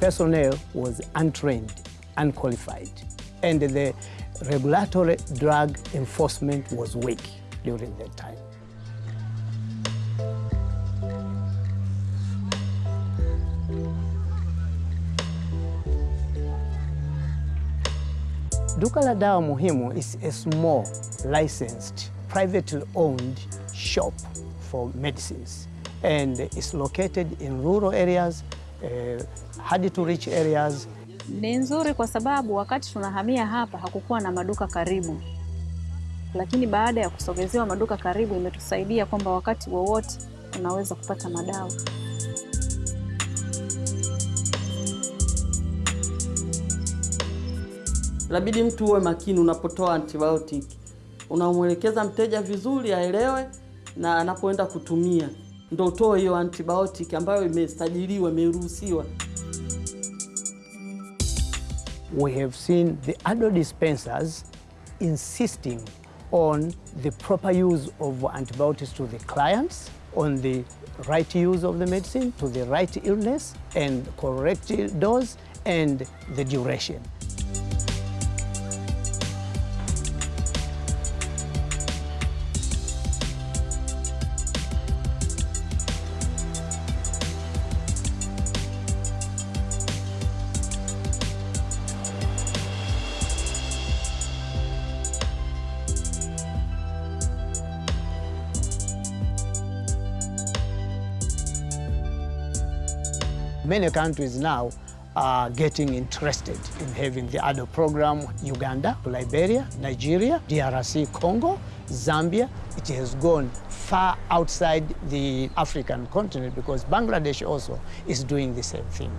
personnel was untrained, unqualified, and the regulatory drug enforcement was weak during that time. Duka la Dawa Muhimu is a small, licensed, privately owned shop for medicines and it's located in rural areas, uh, hard to reach areas. Ni nzuri kwa sababu wakati tunahamia hapa hakukuwa na maduka karibu, lakini baada ya kusogezewa maduka karibu imetusaidia kwamba wakati wowote unaweza kupata madawa. labidi mtu uwe makini unapotoa antibiotic, unamwelekeza mteja vizuri aelewe, na anapoenda kutumia ndo utoe hiyo antibiotic ambayo imeruhusiwa. We have seen the ADDO dispensers insisting on the proper use of antibiotics to the clients, on the right use of the medicine to the right illness and correct dose and the duration. Many countries now are getting interested in having the ADO program. Uganda, Liberia, Nigeria, DRC, Congo, Zambia. It has gone far outside the African continent because Bangladesh also is doing the same thing.